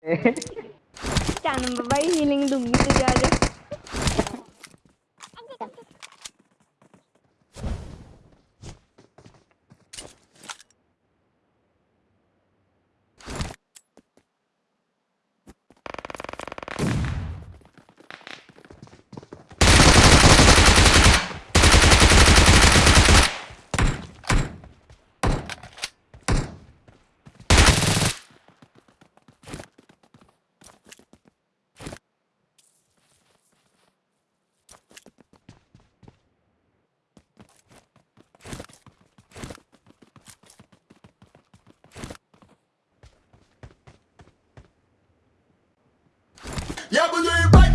चन भाई हीलिंग दूँगी तुझे आज। Yeah, but you're right.